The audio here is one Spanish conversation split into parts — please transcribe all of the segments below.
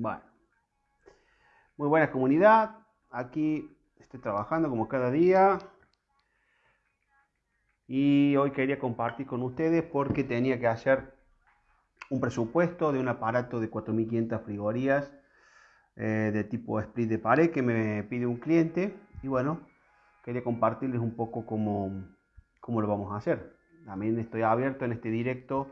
Bueno, muy buena comunidad. Aquí estoy trabajando como cada día. Y hoy quería compartir con ustedes porque tenía que hacer un presupuesto de un aparato de 4500 frigorías eh, de tipo split de pared que me pide un cliente. Y bueno, quería compartirles un poco cómo, cómo lo vamos a hacer. También estoy abierto en este directo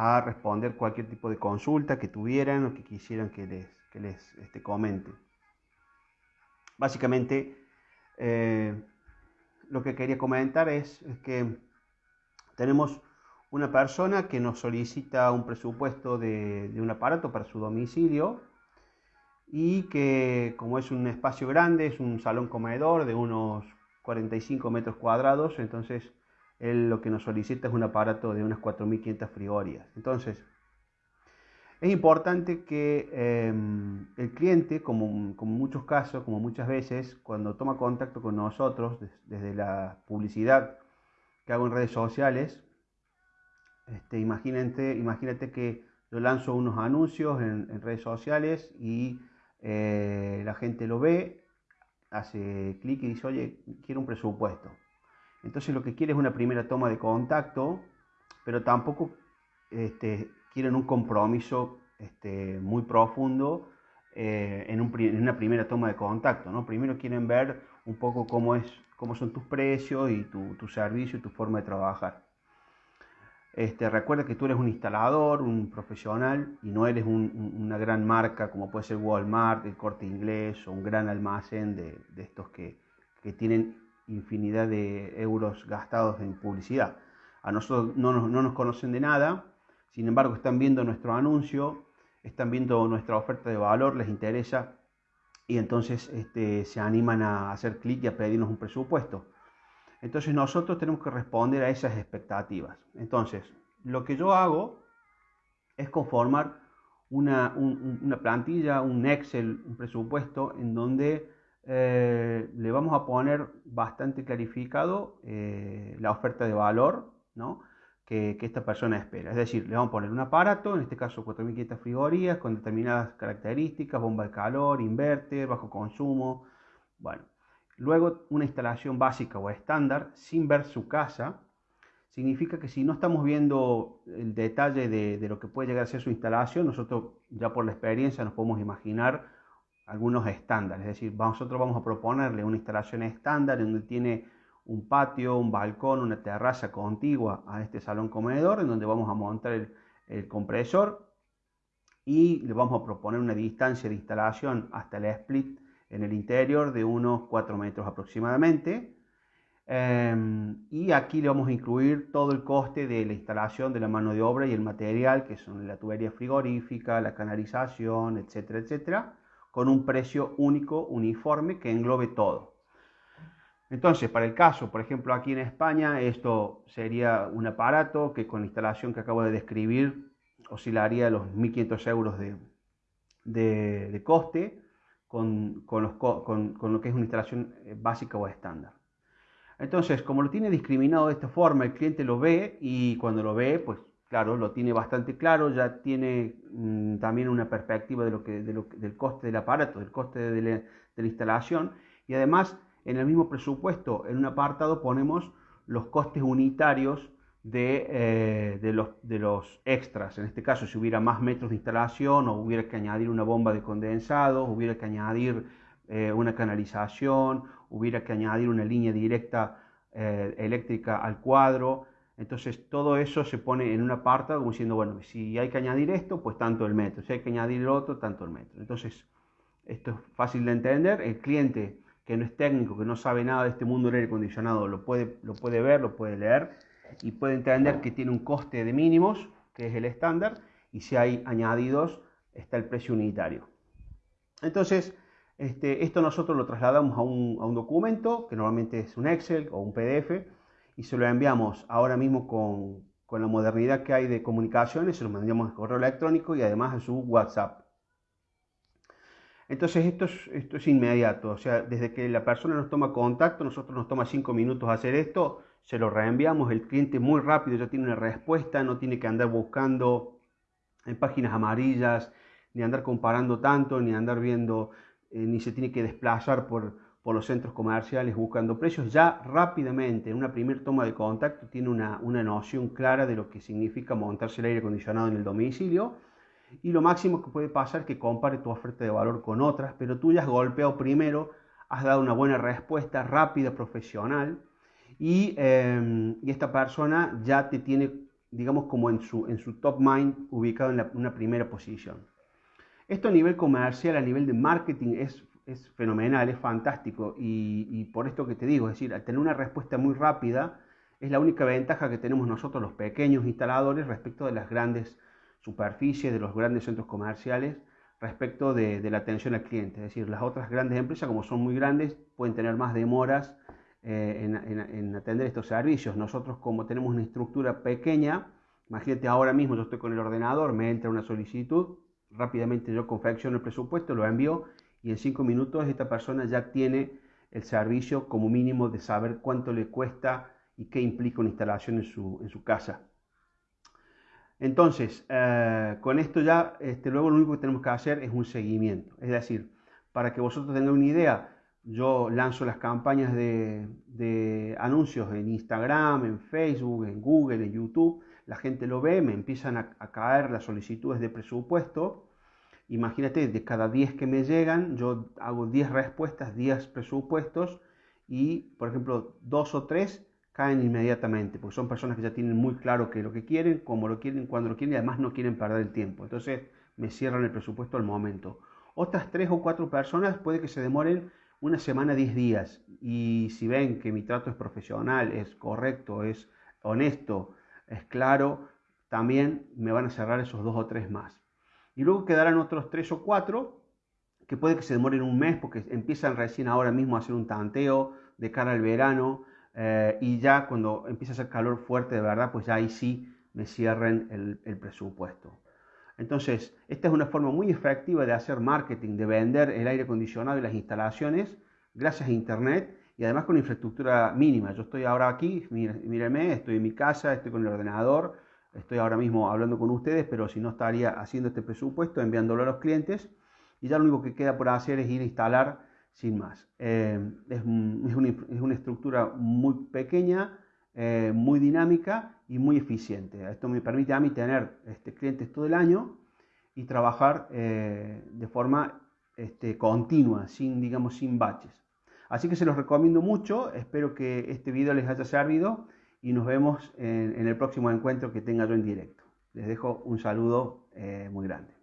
a responder cualquier tipo de consulta que tuvieran o que quisieran que les, que les este, comente. Básicamente, eh, lo que quería comentar es, que tenemos una persona que nos solicita un presupuesto de, de, un aparato para su domicilio y que como es un espacio grande, es un salón comedor de unos 45 metros cuadrados, entonces él lo que nos solicita es un aparato de unas 4.500 frigorías. Entonces, es importante que em, el cliente, como, como muchos casos, como muchas veces, cuando toma contacto con nosotros, desde la publicidad que hago en redes sociales, este, imagínate, imagínate que yo lanzo unos anuncios en, redes sociales y eh, la gente lo ve, hace clic y dice, oye, quiero un presupuesto. Entonces lo que quiere es una primera toma de contacto, pero tampoco este, quieren un compromiso este, muy profundo eh, en, una primera toma de contacto. Primero quieren ver un poco cómo, es, son tus precios y tu, servicio y tu forma de trabajar. Este, recuerda que tú eres un instalador, un profesional y no eres una gran marca como puede ser Walmart, el corte inglés o un gran almacén de, estos que, que tienen infinidad de euros gastados en publicidad. A nosotros no nos, conocen de nada, sin embargo están viendo nuestro anuncio, están viendo nuestra oferta de valor, les interesa y entonces este, se animan a hacer clic y a pedirnos un presupuesto. Entonces nosotros tenemos que responder a esas expectativas. Entonces, lo que yo hago es conformar una, una plantilla, un Excel, un presupuesto en donde eh, le vamos a poner bastante clarificado eh, la oferta de valor que, esta persona espera. Es decir, le vamos a poner un aparato, en este caso 4500 frigorías, con determinadas características, bomba de calor, inverter, bajo consumo. Bueno, luego una instalación básica o estándar sin ver su casa. Significa que si no estamos viendo el detalle de, de lo que puede llegar a ser su instalación, nosotros ya por la experiencia nos podemos imaginar algunos estándares, es decir, nosotros vamos a proponerle una instalación estándar donde tiene un patio, un balcón, una terraza contigua a este salón comedor, en donde vamos a montar el, compresor y le vamos a proponer una distancia de instalación hasta el split en el interior de unos 4 metros aproximadamente. Em, y aquí le vamos a incluir todo el coste de la instalación de la mano de obra y el material, que son la tubería frigorífica, la canalización, etcétera, etcétera con un precio único, uniforme, que englobe todo. Entonces, para el caso, por ejemplo, aquí en España, esto sería un aparato que con la instalación que acabo de describir oscilaría los 1.500 euros de, coste con, con, lo que es una instalación eh, básica o estándar. Entonces, como lo tiene discriminado de esta forma, el cliente lo ve y cuando lo ve, pues claro, lo tiene bastante claro, ya tiene mm, también una perspectiva de lo que, del coste del aparato, del coste de la, instalación y además en el mismo presupuesto, en un apartado ponemos los costes unitarios de, eh, de, los, extras. En este caso, si hubiera más metros de instalación o hubiera que añadir una bomba de condensado, hubiera que añadir eh, una canalización, hubiera que añadir una línea directa eh, eléctrica al cuadro, entonces todo eso se pone en una parte como diciendo, bueno, si hay que añadir esto, pues tanto el metro, si hay que añadir el otro, tanto el metro. Entonces, esto es fácil de entender, el cliente que no es técnico, que no sabe nada de este mundo del aire acondicionado, lo puede, lo puede ver, lo puede leer y puede entender que tiene un coste de mínimos, que es el estándar, y si hay añadidos, está el precio unitario. Entonces, este, esto nosotros lo trasladamos a un, a un documento, que normalmente es un Excel o un PDF, y se lo enviamos ahora mismo con, con la modernidad que hay de comunicaciones, se lo mandamos a correo electrónico y además a su WhatsApp. Entonces esto es, esto es inmediato, o sea, desde que la persona nos toma contacto, nosotros nos toma cinco minutos hacer esto, se lo reenviamos, el cliente muy rápido ya tiene una respuesta, no tiene que andar buscando en páginas amarillas ni andar comparando tanto, ni andar viendo, eh, ni se tiene que desplazar por, por, los centros comerciales buscando precios. Ya rápidamente, en una primera toma de contacto, tiene una, una noción clara de lo que significa montarse el aire acondicionado en el domicilio. Y lo máximo que puede pasar es que compare tu oferta de valor con otras, pero tú ya has golpeado primero, has dado una buena respuesta rápida, profesional, y, eh, y esta persona ya te tiene digamos, como en su, en su top mind ubicado en una primera posición. Esto a nivel comercial, a nivel de marketing es, es fenomenal, es fantástico y, por esto que te digo, es decir, tener una respuesta muy rápida, es la única ventaja que tenemos nosotros los pequeños instaladores respecto de las grandes superficies, de los grandes centros comerciales, respecto de, la atención al cliente. Es decir, las otras grandes empresas, como son muy grandes, pueden tener más demoras eh, en, atender estos servicios. Nosotros como tenemos una estructura pequeña, imagínate ahora mismo yo estoy con el ordenador, me entra una solicitud, rápidamente yo confecciono el presupuesto, lo envío y en cinco minutos esta persona ya tiene el servicio como mínimo de saber cuánto le cuesta y qué implica una instalación en su, en su casa. Entonces, eh, con esto ya, este, luego lo único que tenemos que hacer es un seguimiento. Es decir, para que vosotros tengan una idea, yo lanzo las campañas de, anuncios en Instagram, en Facebook, en Google, en YouTube. La gente lo ve, me empiezan a, caer las solicitudes de presupuesto. Imagínate, de cada 10 que me llegan, yo hago 10 respuestas, 10 presupuestos y, por ejemplo, dos o tres caen inmediatamente, porque son personas que ya tienen muy claro qué es lo que quieren, cómo lo quieren, cuándo lo quieren y además no quieren perder el tiempo. Entonces me cierran el presupuesto al momento. Otras tres o cuatro personas puede que se demoren una semana, 10 días, y si ven que mi trato es profesional, es correcto, es honesto, es claro, también me van a cerrar esos dos o tres más. Y luego quedarán otros tres o cuatro que puede que se demoren un mes porque empiezan recién ahora mismo a hacer un tanteo de cara al verano eh, y ya cuando empieza a hacer calor fuerte de verdad, pues ya ahí sí me cierren el, el presupuesto. Entonces, esta es una forma muy efectiva de hacer marketing, de vender el aire acondicionado y las instalaciones gracias a Internet y además con infraestructura mínima. Yo estoy ahora aquí, míreme, estoy en mi casa, estoy con el ordenador, estoy ahora mismo hablando con ustedes, pero si no estaría haciendo este presupuesto, enviándolo a los clientes y ya lo único que queda por hacer es ir a instalar sin más. Eh, es, una, estructura muy pequeña, eh, muy dinámica y muy eficiente. Esto me permite a mí tener este, clientes todo el año y trabajar eh, de forma este, continua, sin, digamos, sin baches. Así que se los recomiendo mucho, espero que este video les haya servido y nos vemos en, el próximo encuentro que tenga yo en directo. Les dejo un saludo eh, muy grande.